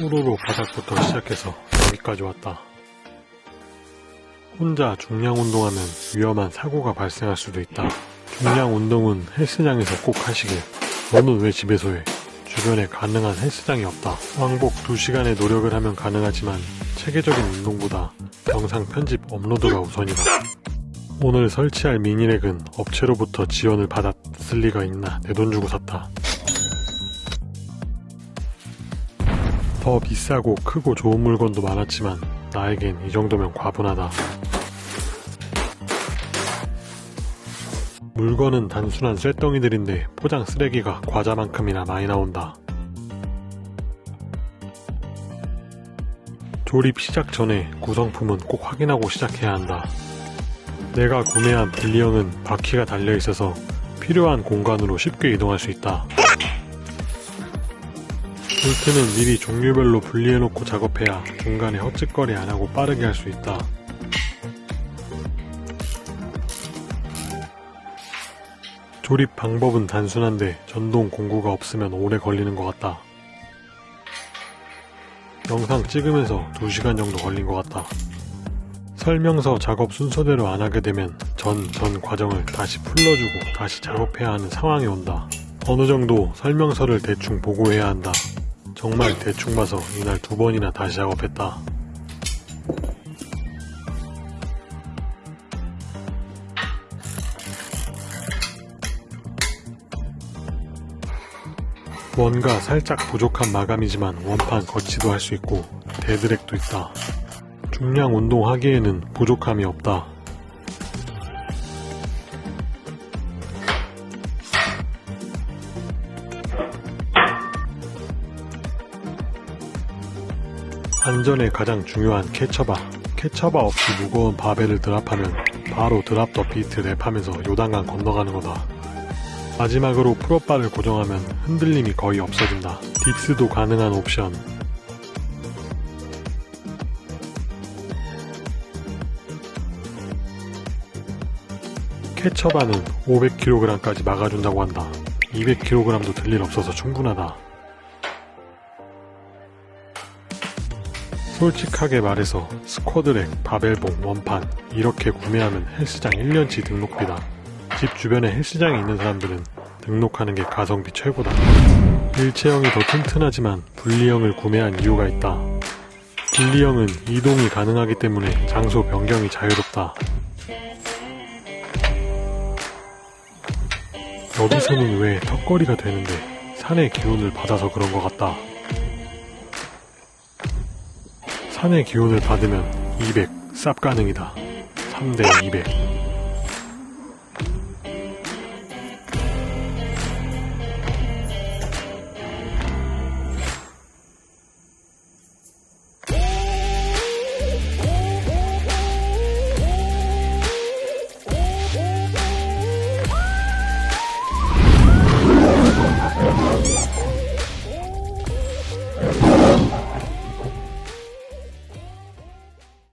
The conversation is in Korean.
우르르 바닥부터 시작해서 여기까지 왔다. 혼자 중량 운동하면 위험한 사고가 발생할 수도 있다. 중량 운동은 헬스장에서 꼭 하시길. 너는 왜 집에서 해? 주변에 가능한 헬스장이 없다. 왕복 2시간의 노력을 하면 가능하지만 체계적인 운동보다 영상 편집 업로드가 우선이다. 오늘 설치할 미니렉은 업체로부터 지원을 받았을 리가 있나 내 돈 주고 샀다. 더 비싸고 크고 좋은 물건도 많았지만 나에겐 이 정도면 과분하다. 물건은 단순한 쇳덩이들인데 포장 쓰레기가 과자만큼이나 많이 나온다. 조립 시작 전에 구성품은 꼭 확인하고 시작해야 한다. 내가 구매한 분리형은 바퀴가 달려 있어서 필요한 공간으로 쉽게 이동할 수 있다. 볼트는 미리 종류별로 분리해놓고 작업해야 중간에 헛짓거리 안하고 빠르게 할 수 있다. 조립 방법은 단순한데 전동 공구가 없으면 오래 걸리는 것 같다. 영상 찍으면서 2시간 정도 걸린 것 같다. 설명서 작업 순서대로 안 하게 되면 전, 전 과정을 다시 풀러주고 다시 작업해야 하는 상황이 온다. 어느 정도 설명서를 대충 보고 해야 한다. 정말 대충 봐서 이날 두 번이나 다시 작업했다. 뭔가 살짝 부족한 마감이지만 원판 거치도 할 수 있고 데드렉도 있다. 중량 운동하기에는 부족함이 없다. 안전에 가장 중요한 catcher bar. catcher bar 없이 무거운 바벨을 drop하면 바로 drop the beat 랩하면서 요단강 건너가는 거다. 마지막으로 pull-up bar를 고정하면 흔들림이 거의 없어진다. dips도 가능한 옵션. 캐처바는 500kg까지 막아준다고 한다. 200kg도 들 일 없어서 충분하다. 솔직하게 말해서 스쿼드렉, 바벨봉, 원판 이렇게 구매하면 헬스장 1년치 등록비다. 집 주변에 헬스장이 있는 사람들은 등록하는 게 가성비 최고다. 일체형이 더 튼튼하지만 분리형을 구매한 이유가 있다. 분리형은 이동이 가능하기 때문에 장소 변경이 자유롭다. 여기서는 왜 턱걸이가 되는데 산의 기운을 받아서 그런 것 같다. 산의 기운을 받으면 200 쌉 가능이다. 3대 200